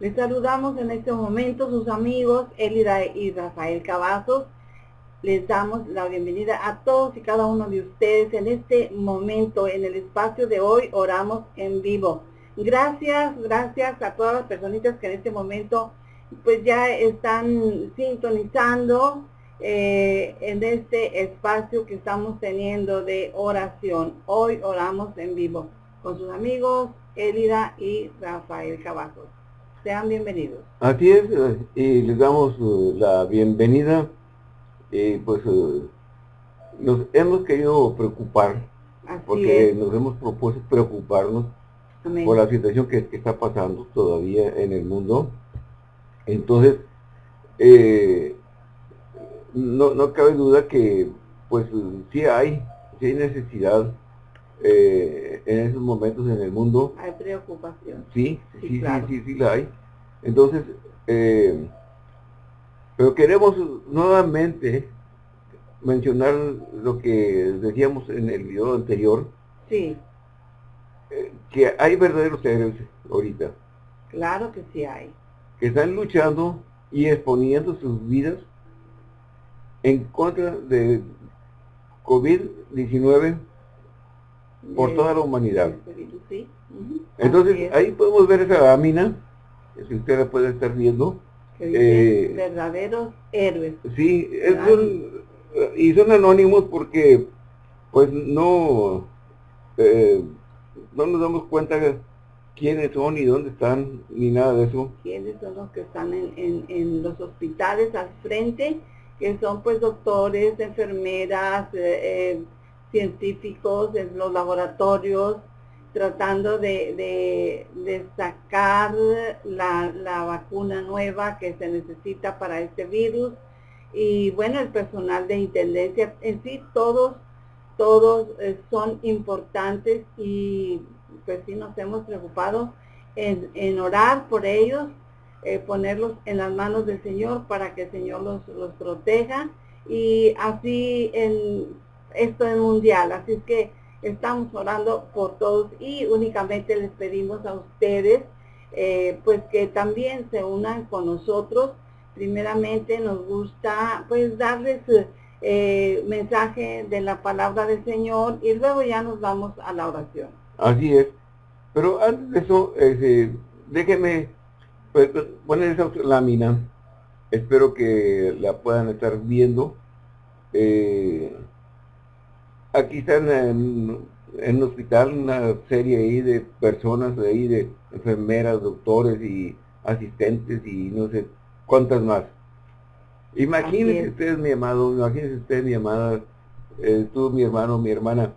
Les saludamos en este momento sus amigos Elida y Rafael Cavazos. Les damos la bienvenida a todos y cada uno de ustedes en este momento, en el espacio de hoy, oramos en vivo. Gracias, gracias a todas las personitas que en este momento pues ya están sintonizando eh, en este espacio que estamos teniendo de oración. Hoy oramos en vivo con sus amigos Elida y Rafael Cavazos. Sean bienvenidos. Así es, eh, y les damos eh, la bienvenida. Y pues eh, nos hemos querido preocupar, porque nos hemos propuesto preocuparnos por la situación que, está pasando todavía en el mundo. Entonces, no, no cabe duda que pues sí hay, sí hay necesidad eh, en esos momentos en el mundo. Hay preocupación. Sí, sí, sí, sí, sí, la hay. Entonces, eh, pero queremos nuevamente mencionar lo que decíamos en el video anterior. Sí. Eh, que hay verdaderos héroes ahorita. Claro que sí hay. Que están luchando y exponiendo sus vidas en contra de COVID-19 por toda la humanidad. Entonces, ahí podemos ver esa lámina, si usted la puede estar viendo. Eh, verdaderos héroes. Sí, y son anónimos porque pues no, eh, no nos damos cuenta quiénes son y dónde están, ni nada de eso. Quiénes son los que están en, en, los hospitales al frente, que son pues doctores, enfermeras, eh, científicos en los laboratorios tratando de, sacar la, vacuna nueva que se necesita para este virus. Y bueno el personal de intendencia en sí todos todos eh, son importantes y pues sí nos hemos preocupado en, orar por ellos eh, ponerlos en las manos del Señor para que el Señor los, los proteja. Y así en esto es mundial, así es que estamos orando por todos y únicamente les pedimos a ustedes eh, pues que también se unan con nosotros. Primeramente nos gusta pues darles eh, mensaje de la palabra del Señor y luego ya nos vamos a la oración. Así es. Pero antes de eso, eh, déjenme pues, poner esa lámina. Espero que la puedan estar viendo. Eh, aquí están en, un hospital una serie ahí de personas ahí, de enfermeras, doctores y asistentes y no sé cuántas más. Imagínense ustedes, mi amado, imagínense ustedes, mi amada, eh, tú, mi hermano, mi hermana.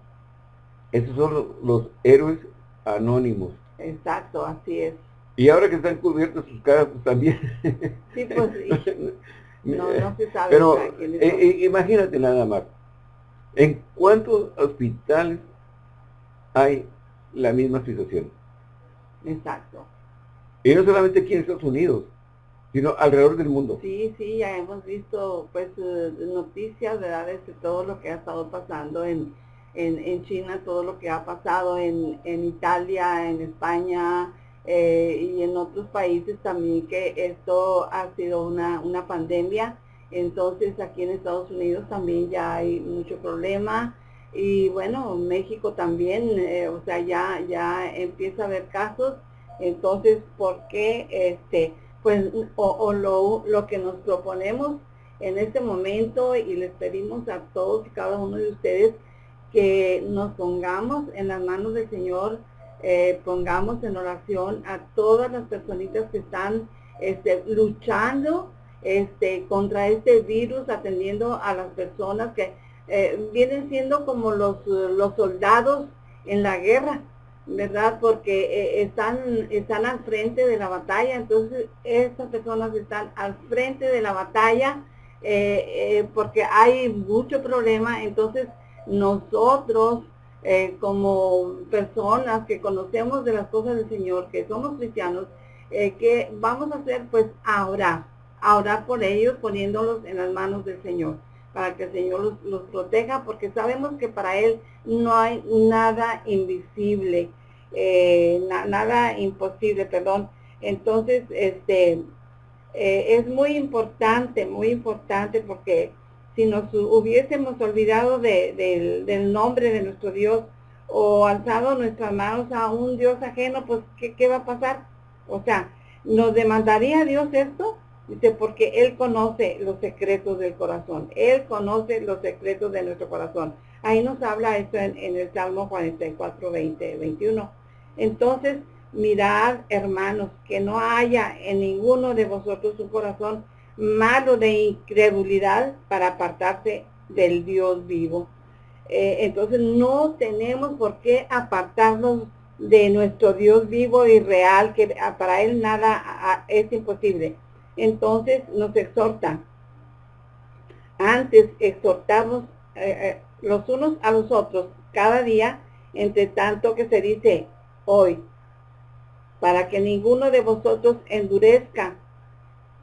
Esos son los, héroes anónimos. Exacto, así es. Y ahora que están cubiertos sus caras, pues también. Sí, pues No, no se sabe. Pero eh, eh, imagínate nada más. ¿En cuántos hospitales hay la misma situación? Exacto. Y no solamente aquí en Estados Unidos, sino alrededor del mundo. Sí, sí, ya hemos visto pues eh, noticias, ¿verdad? De todo lo que ha estado pasando en, en, China, todo lo que ha pasado en, en Italia, en España eh, y en otros países también, que esto ha sido una, una pandemia entonces aquí en Estados Unidos también ya hay mucho problema y bueno, México también, eh, o sea, ya, ya empieza a haber casos. Entonces, ¿por qué este, pues, o, lo, lo que nos proponemos en este momento y les pedimos a todos y cada uno de ustedes que nos pongamos en las manos del Señor, eh, pongamos en oración a todas las personitas que están este, luchando este, contra este virus, atendiendo a las personas que eh, vienen siendo como los, los soldados en la guerra, ¿verdad? Porque eh, están, están al frente de la batalla, entonces estas personas están al frente de la batalla eh, porque hay mucho problema, entonces nosotros como personas que conocemos de las cosas del Señor, que somos cristianos, que vamos a hacer pues ahora a orar por ellos poniéndolos en las manos del Señor, para que el Señor los, proteja, porque sabemos que para Él no hay nada invisible, eh, nada imposible, perdón. Entonces, este, eh, es muy importante, muy importante porque si nos hubiésemos olvidado del nombre de nuestro Dios o alzado nuestras manos a un Dios ajeno, pues ¿qué, ¿qué, va a pasar? O sea, ¿nos demandaría Dios esto? Dice, porque Él conoce los secretos del corazón. Él conoce los secretos de nuestro corazón. Ahí nos habla esto en, en el Salmo 44, 20, 21. Entonces, mirad, hermanos, que no haya en ninguno de vosotros un corazón malo de incredulidad para apartarse del Dios vivo. Eh, entonces no tenemos por qué apartarnos de nuestro Dios vivo y real, que para Él nada es imposible. Entonces nos exhorta. Antes exhortamos eh, eh, los unos a los otros cada día, entre tanto que se dice hoy, para que ninguno de vosotros endurezca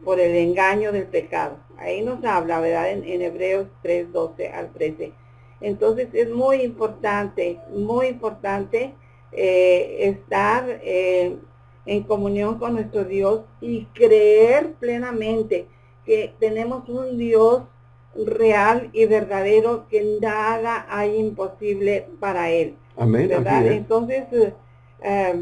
por el engaño del pecado. Ahí nos habla, ¿verdad? En, Hebreos 3, 12 al 13. Entonces es muy importante, muy importante eh, estar eh, en comunión con nuestro Dios y creer plenamente que tenemos un Dios real y verdadero que nada hay imposible para Él. Amén. ¿verdad? Entonces, eh,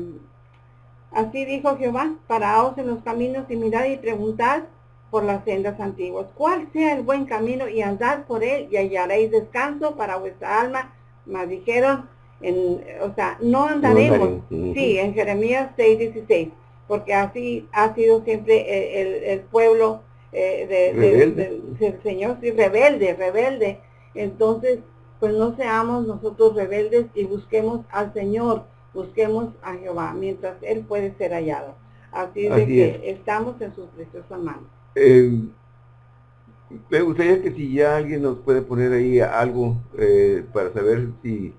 Así dijo Jehová, paraos en los caminos y mirad y preguntad por las sendas antiguas, cuál sea el buen camino y andad por él y hallaréis descanso para vuestra alma. Mas dijeron, en, o sea, no andaremos. sí, en Jeremías 6, 16, porque así ha sido siempre el, pueblo eh, del Señor, sí, rebelde, rebelde. Entonces, pues no seamos nosotros rebeldes y busquemos al Señor busquemos a Jehová mientras Él puede ser hallado. Así, de que estamos en sus preciosas manos. Eh, me gustaría que si ya alguien nos puede poner ahí algo eh, para saber si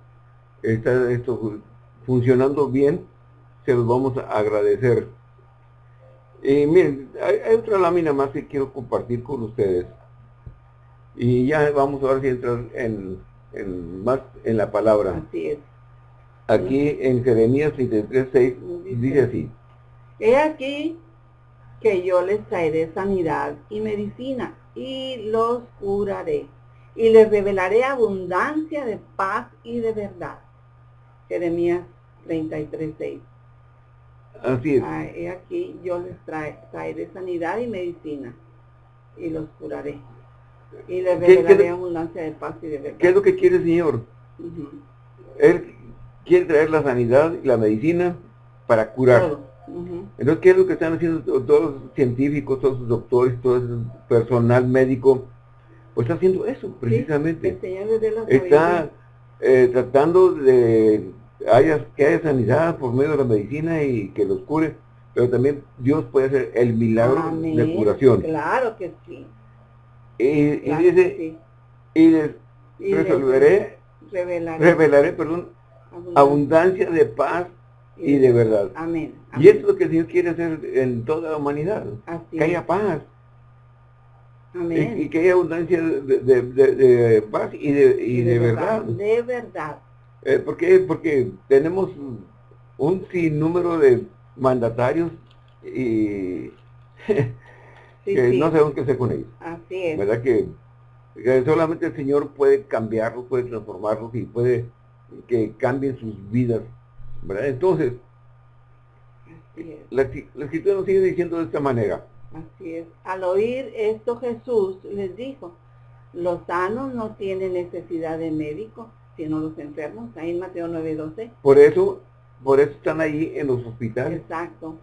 está esto funcionando bien, se los vamos a agradecer. Y miren, hay, otra lámina más que quiero compartir con ustedes. Y ya vamos a ver si entrar en, en más en la palabra. Así es. Aquí en Jeremías 33.6 dice así. He aquí que yo les traeré sanidad y medicina y los curaré y les revelaré abundancia de paz y de verdad. Jeremías 33.6. Así es. Ah, he aquí yo les traeré sanidad y medicina y los curaré. Y les revelaré abundancia de paz y de verdad. ¿Qué es lo que quiere el Señor? Él quiere traer la sanidad y la medicina para curar. Entonces, ¿qué es lo que están haciendo todos los científicos, todos los doctores, todo el personal médico? Pues está haciendo eso, precisamente. está eh, tratando de haya, que haya sanidad por medio de la medicina y que los cure, pero también Dios puede hacer el milagro de curación. Claro que sí. Y, dice, y les resolveré, revelaré perdón, abundancia de paz y de verdad. Amén. Y esto es lo que Señor quiere hacer en toda la humanidad. que haya paz. Amén. Y, que haya abundancia de, paz y de, y de, verdad, De verdad. Eh, ¿Por qué? Porque tenemos un sinnúmero de mandatarios y que no sabemos qué hacer con ellos. Así es. ¿Verdad que, que solamente el Señor puede cambiarlos, puede transformarlos y puede que cambien sus vidas. ¿verdad? Entonces, la, escritura nos sigue diciendo de esta manera. Así es. Al oír esto Jesús les dijo, los sanos no tienen necesidad de médico, sino los enfermos. Ahí en Mateo 9:12. Por eso, por eso están ahí en los hospitales. Exacto.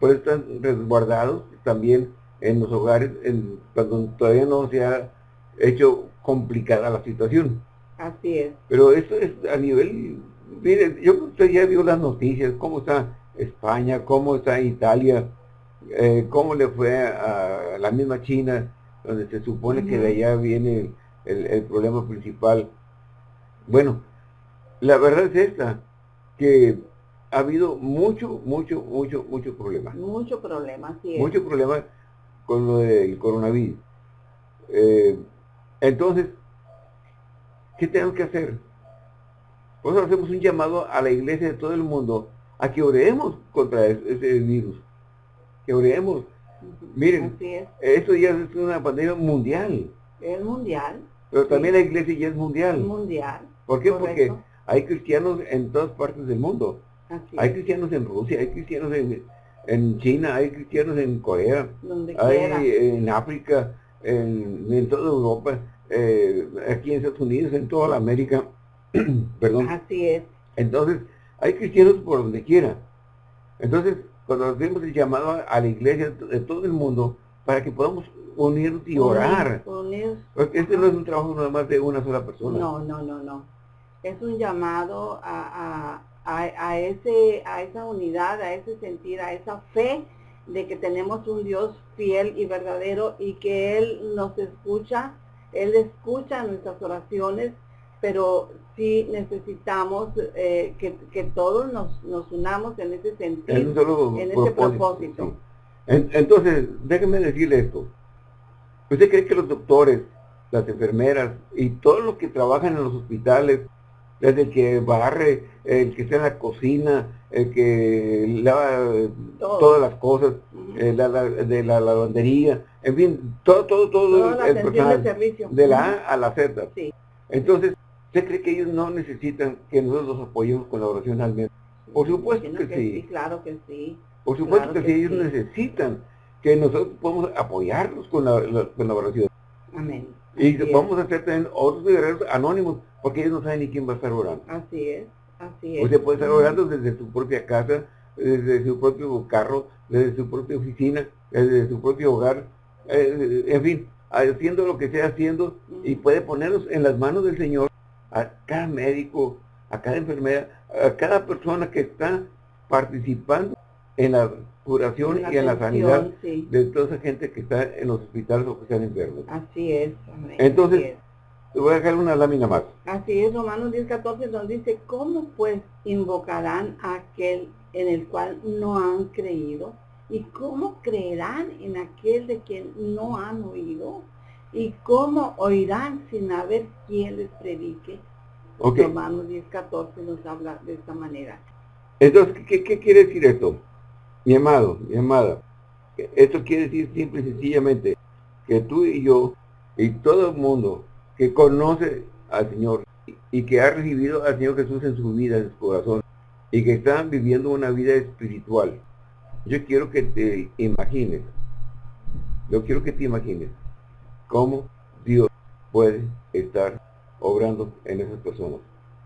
Por eso están resguardados también en los hogares, en, cuando todavía no se ha hecho complicada la situación. Así es. Pero esto es a nivel, mire, yo usted ya vio las noticias, cómo está España, cómo está Italia, eh, cómo le fue a la misma China, donde se supone que de allá viene el, problema principal. Bueno, la verdad es esta, que ha habido mucho, mucho, mucho, mucho problema. Mucho problema, sí. Mucho problema con lo del coronavirus. Eh, entonces, ¿Qué tenemos que hacer? Por eso hacemos un llamado a la iglesia de todo el mundo a que oremos contra ese virus. que oremos. Miren, es. esto ya es una pandemia mundial, Es mundial. pero también Sí. la iglesia ya es mundial. Mundial. ¿Por qué? Porque hay cristianos en todas partes del mundo. Así Hay cristianos en Rusia, hay cristianos en, en China, hay cristianos en Corea, Donde quiera. hay en África, en, en toda Europa, eh, aquí en Estados Unidos, en toda la América. Perdón. Así es. Entonces, hay cristianos por donde quiera. Entonces, cuando hacemos el llamado a, la iglesia de todo el mundo para que podamos unirnos y orar. Unir- este no es un trabajo nada más de una sola persona. No, no, no, no. Es un llamado a, a, a, a ese, a esa unidad, a ese sentir, a esa fe de que tenemos un Dios fiel y verdadero y que Él nos escucha, Él escucha nuestras oraciones, pero sí necesitamos eh, que, que todos nos, nos unamos en ese sentido. en ese propósito. sí. En- entonces, déjeme decirle esto. ¿Usted cree que los doctores, las enfermeras y todos los que trabajan en los hospitales, desde el que barre, el que está en la cocina, el que lava eh, Todo. todas las cosas, eh, la- la- de la lavandería, en fin, todo, todo, todo Toda el personal, de servicio. de la A a la Z. Sí. Entonces, ¿usted cree que ellos no necesitan que nosotros los apoyemos con la oración al menos? Por supuesto que sí. Claro que sí. Por supuesto Claro que, que sí, ellos sí. necesitan que nosotros podamos apoyarlos con la, la- con oración. Amén. Y es. vamos a hacer también otros guerreros anónimos, porque ellos no saben ni quién va a estar orando. Así es, así es. Usted puede estar orando desde su propia casa, desde su propio carro, desde su propia oficina, desde su propio hogar, eh, en fin, haciendo lo que sea haciendo y puede ponerlos en las manos del Señor a cada médico, a cada enfermera, a cada persona que está participando en la curación y en la sanidad sí. de toda esa gente que está en los hospitales o que están enfermos. Así es. amén, Entonces- así es. Le voy a dejar una lámina más. Así es, Romanos 10, 14 nos dice, ¿cómo pues invocarán a aquel en el cual no han creído? ¿Y cómo creerán en aquel de quien no han oído? ¿Y cómo oirán sin haber quien les predique? Ok. Romanos 10, 14 nos habla de esta manera. Entonces, ¿qué, qué quiere decir esto? Mi amado, mi amada, esto quiere decir simple y sencillamente que tú y yo y todo el mundo que conoce al Señor y que ha recibido al Señor Jesús en su vida, en su corazón, y que están viviendo una vida espiritual, yo quiero que te imagines, yo quiero que te imagines cómo Dios puede estar obrando en esas personas.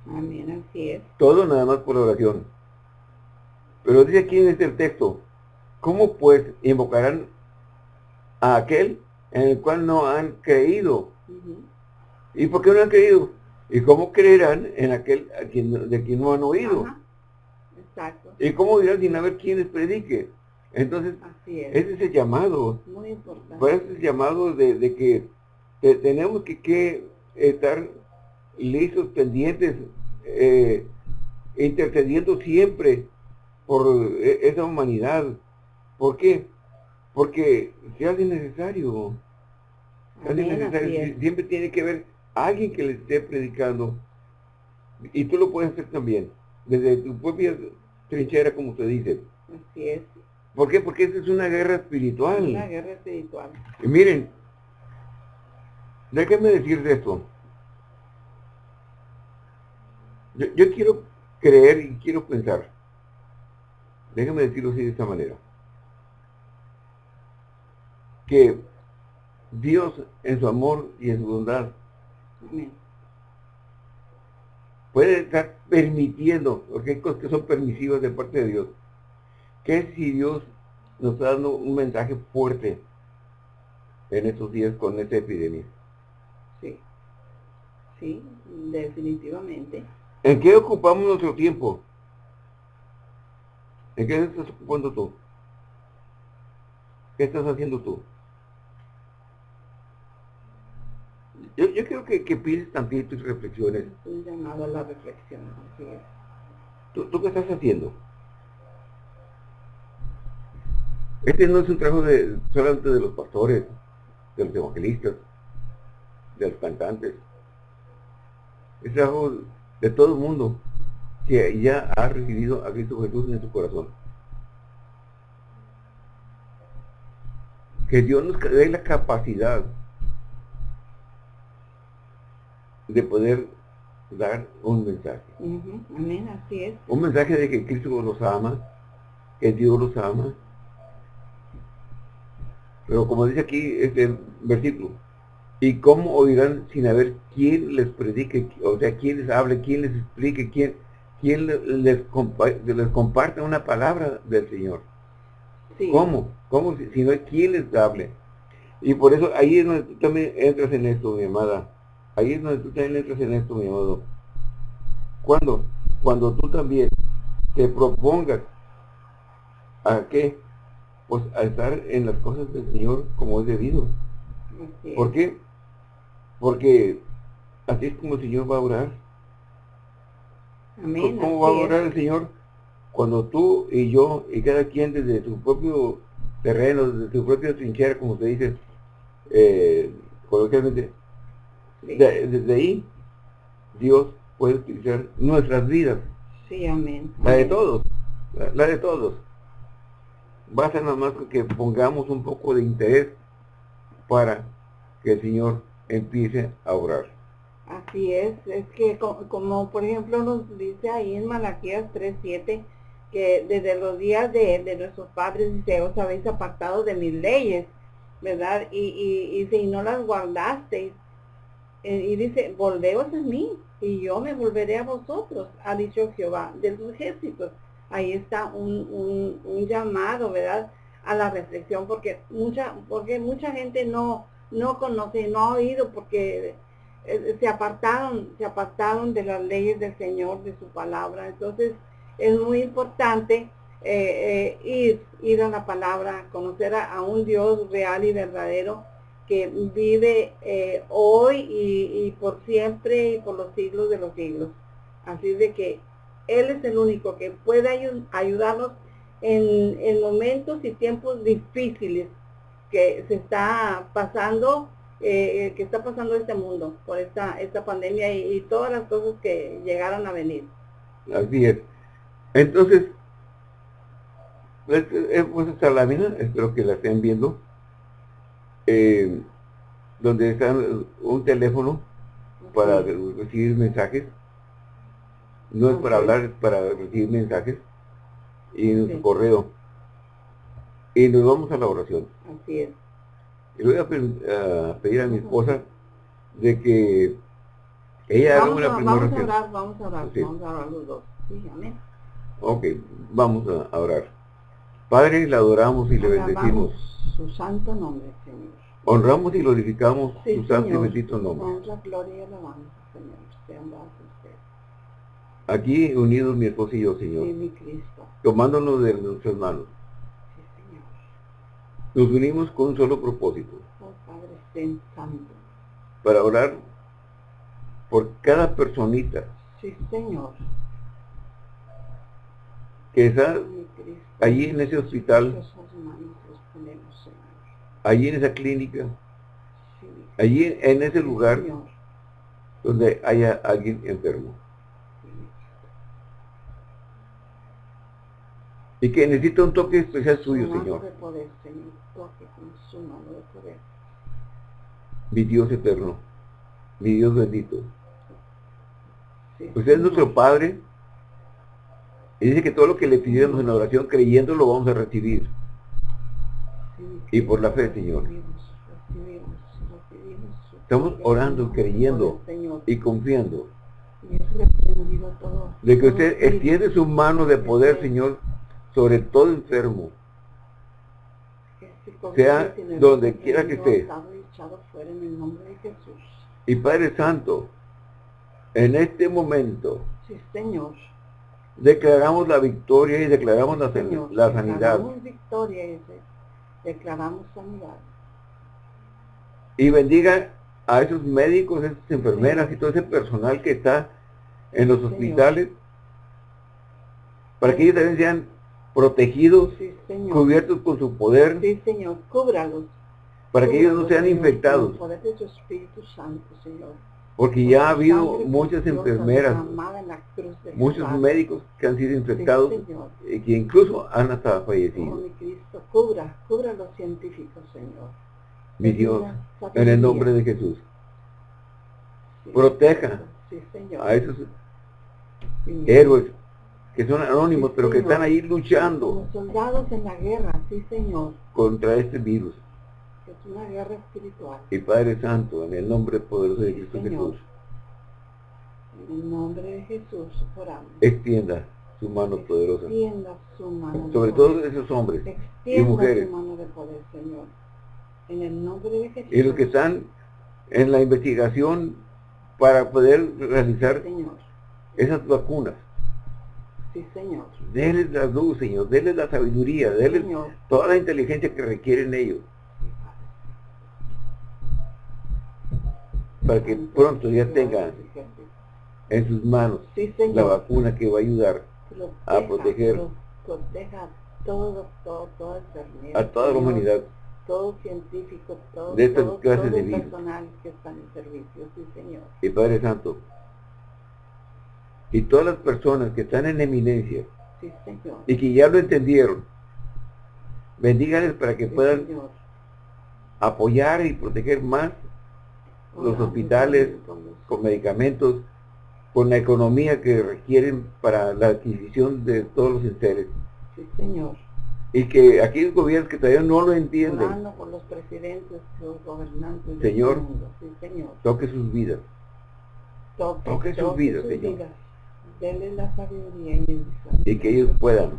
Amén, así es. Todo nada más por la oración. Pero dice aquí en este texto, ¿cómo pues invocarán a aquel en el cual no han creído? ¿Y por qué no han creído? ¿Y cómo creerán en aquel a quien, de quien no han oído? Ajá. Exacto. ¿Y cómo dirán sin haber quien les predique? Entonces, Así es. ese es el llamado. Muy importante. Por eso es el llamado de, de que te- tenemos que, que estar listos, pendientes, eh, intercediendo siempre por eh, esa humanidad. ¿Por qué? Porque se hace necesario. Se hace necesario. Siempre tiene que haber alguien que le esté predicando. Y tú lo puedes hacer también, desde tu propia trinchera, como se dice. Así es. ¿Por qué? Porque esta es una guerra espiritual. Una guerra espiritual. Y miren, déjenme decirles esto. Yo, yo quiero creer y quiero pensar. Déjenme decirlo así de esta manera. Que Dios en su amor y en su bondad puede estar permitiendo, porque hay cosas que son permisivas de parte de Dios. Que si Dios nos está dando un mensaje fuerte en estos días con esta epidemia. Sí. Sí, definitivamente. ¿En qué ocupamos nuestro tiempo? ¿En qué estás ocupando tú? ¿Qué estás haciendo tú? Yo, yo quiero que, que pienses tantito y reflexiones. Es un llamado a la reflexión. Así es. ¿Tú, tú qué estás haciendo? Este no es un trabajo de, solamente de los pastores, de los evangelistas, de los cantantes. Es trabajo de todo el mundo que ya ha recibido a Cristo Jesús en su corazón. que Dios nos dé la capacidad de poder dar un mensaje. Amén, así es. Un mensaje de que Cristo los ama, que Dios los ama. Pero como dice aquí este versículo, ¿y cómo oirán sin haber quien les predique, o sea, quien les hable, quien les explique, quién, quién les, les, comparte una palabra del Señor? ¿Cómo? ¿Cómo si, no hay quien les hable? Y por eso ahí es donde tú también entras en esto, mi amada. Ahí es donde tú también entras en esto, mi amado. ¿Cuándo? Cuando tú también te propongas a qué? Pues a estar en las cosas del Señor como es debido. ¿Por qué? Porque así es como el Señor va a orar. Amén, ¿Cómo va a orar el Señor? Cuando tú y yo y cada quien desde su propio terreno, desde su propio trinchera, como se dice, eh, coloquialmente, desde ahí Dios puede utilizar nuestras vidas. Sí, amén. La de todos, la, de todos. Basta nada más que pongamos un poco de interés para que el Señor empiece a orar. Así es, es que como, por ejemplo nos dice ahí en Malaquías 3.7, que desde los días de, nuestros padres dice, os habéis apartado de mis leyes, ¿verdad? Y, y, y si no las guardasteis, eh, y dice, volveos a mí, y yo me volveré a vosotros, ha dicho Jehová de los ejércitos. Ahí está un, un, llamado, ¿verdad? A la reflexión, porque mucha, porque mucha gente no, no conoce, no ha oído, porque eh, se apartaron, se apartaron de las leyes del Señor, de su palabra. Entonces, es muy importante eh, ir, ir a la palabra, conocer a un Dios real y verdadero, que vive eh, hoy y, por siempre y por los siglos de los siglos. Así de que Él es el único que puede ayudarnos en, momentos y tiempos difíciles que se está pasando, eh, que está pasando este mundo por esta, esta pandemia y, todas las cosas que llegaron a venir. Así es. Entonces, pues, eh, pues esta lámina, espero que la estén viendo eh, donde está un teléfono para recibir mensajes. No es para hablar, es para recibir mensajes. Y en correo. Y nos vamos a la oración. Así es. Y le voy a, pedir a mi esposa de que ella haga una primera Vamos a orar, vamos a orar, vamos a orar los dos. Sí, amén. Ok, vamos a orar. Padre, le adoramos y le bendecimos. Su santo nombre, Señor. Honramos y glorificamos su santo y bendito nombre. Honra, gloria y alabanza, Señor. Sean usted. Aquí unidos mi esposo y yo, Señor. Sí, mi Cristo. Tomándonos de nuestras manos. Nos unimos con un solo propósito. Oh, Padre, santo. Para orar por cada personita. Sí, Señor. Que está allí en ese hospital allí en esa clínica, allí en ese lugar donde haya alguien enfermo. Y que necesita un toque especial suyo, Señor. Mi Dios eterno, mi Dios bendito. Usted es nuestro Padre. Y dice que todo lo que le pidamos en la oración, creyendo, lo vamos a recibir y por la fe, Señor. Estamos orando, creyendo y confiando de que usted extiende su mano de poder, Señor, sobre todo enfermo, sea donde quiera que esté. Y Padre Santo, en este momento, declaramos la victoria y declaramos la, la sanidad. declaramos sanidad. Y bendiga a esos médicos, esas enfermeras y todo ese personal que está en los hospitales, para que ellos también sean protegidos, cubiertos con su poder. Sí, Señor, cúbralos. Para que ellos no sean infectados. Por el poder de su Espíritu Santo, Señor. Porque ya ha habido muchas enfermeras, en muchos médicos que han sido infectados Sí, y que incluso han hasta Oh, fallecido. mi Cristo, cubra, cubra a los científicos, Señor. Mi Dios, en el nombre de Jesús, Sí, proteja Sí, Señor. a esos héroes que son anónimos, Sí, pero que están ahí luchando soldados en la guerra, sí, Señor. contra este virus. que Es una guerra espiritual. Y Padre Santo, en el nombre poderoso de Sí, Cristo Señor. Jesús, En el nombre de Jesús, oramos. extienda su mano poderosa Extienda su mano. sobre todos esos hombres Extienda mujeres. su mano de poder, Señor. En el nombre de Jesús. y los que están en la investigación para poder realizar esas vacunas. Sí, Señor. Denles la luz, Señor, denles la sabiduría, denles Señor. toda la inteligencia que requieren ellos para que pronto ya tengan en sus manos Sí, la vacuna que va a ayudar Proteja, a proteger pro- Proteja todo, todo, toda enfermedad. a toda la humanidad Todo científico, todo, de estas todo, clases todo de el personal que está en servicio. Sí, Señor. y Padre Santo y todas las personas que están en eminencia Sí, y que ya lo entendieron bendígales para que Sí, puedan Señor. apoyar y proteger más los hospitales con medicamentos, con la economía que requieren para la adquisición de todos los enseres. Sí, Señor. Y que aquellos gobiernos que todavía no lo entienden, Orando por los presidentes, los gobernantes del Señor. mundo. Sí, Señor. toque sus vidas. Toque, Toque sus vidas, Señor. vidas. Dele la sabiduría y el. Y que ellos puedan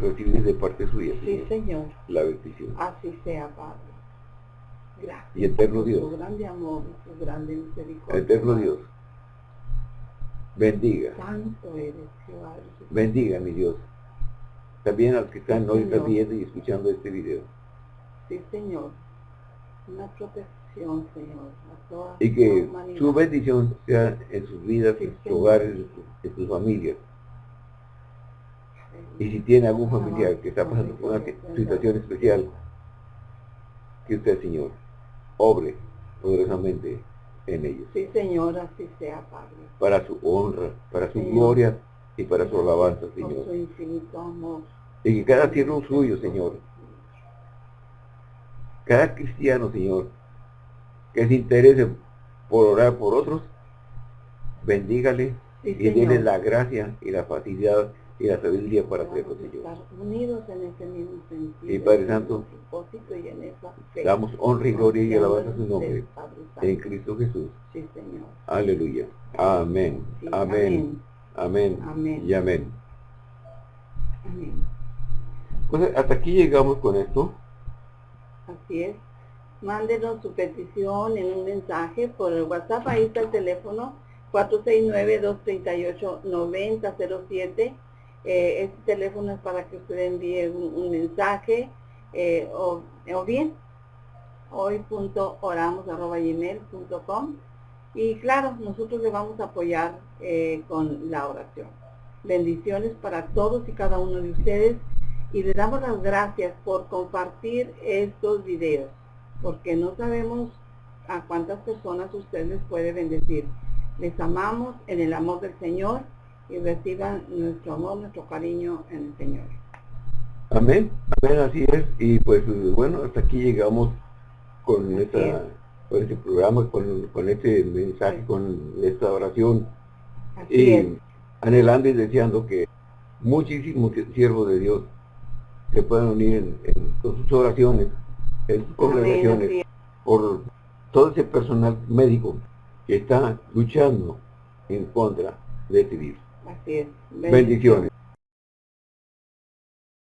recibir de parte suya, Sí, Señor, la bendición. Así sea, Padre. Gracias. Y eterno por Dios. Su grande amor y su grande misericordia. Eterno. Dios, bendiga, Santo eres, Jehová. bendiga mi Dios. También a los que están Sí, Señor. viendo y escuchando este video. Sí, Señor. Una protección, Señor, a toda Y que su bendición sea en sus vidas, Sí, en sus hogares, en sus- familias. Y si tiene algún familiar que está pasando por una situación especial, que usted, Señor, obre poderosamente en ellos, Sí, Señor, así sea, Padre. para su honra, para su Señor. gloria y para su alabanza, Por Señor. su infinito amor. Y que cada siervo suyo, Señor, cada cristiano, Señor, que se interese por orar por otros, bendígale Sí, y déle Señor. la gracia y la facilidad y la sabiduría para a Señor. estar unidos en ese mismo sentido. Y Padre Santo, ese propósito y en esa fe. Damos honra y gloria y alabanza a su nombre, en Cristo Jesús. Sí, Señor. Aleluya. Amén. Sí, Amén. Amén. Amén. Y amén. Amén. Pues hasta aquí llegamos con esto. Así es. Mándenos su petición en un mensaje por el WhatsApp. Ahí está el teléfono 469-238-9007. Eh, este teléfono es para que usted envíe un, un mensaje eh, o, o bien hoy.oramos.gmail.com y claro, nosotros le vamos a apoyar eh, con la oración. Bendiciones para todos y cada uno de ustedes y le damos las gracias por compartir estos videos, porque no sabemos a cuántas personas usted les puede bendecir. Les amamos en el amor del Señor y reciban nuestro amor, nuestro cariño en el Señor. Amén. Amén, así es. Y pues bueno, hasta aquí llegamos con esta este programa, con, con este mensaje, Sí. con esta oración. Así y es. anhelando y deseando que muchísimos siervos de Dios se puedan unir en, en- con sus oraciones, Amén, congregaciones, así es. por todo ese personal médico que está luchando en contra de este virus. Así es. Bendiciones.